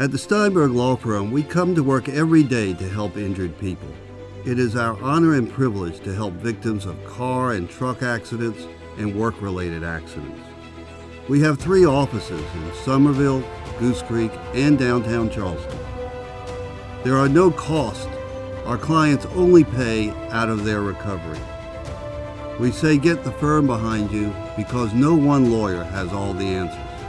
At the Steinberg Law Firm, we come to work every day to help injured people. It is our honor and privilege to help victims of car and truck accidents and work-related accidents. We have three offices in Summerville, Goose Creek, and downtown Charleston. There are no costs. Our clients only pay out of their recovery. We say get the firm behind you because no one lawyer has all the answers.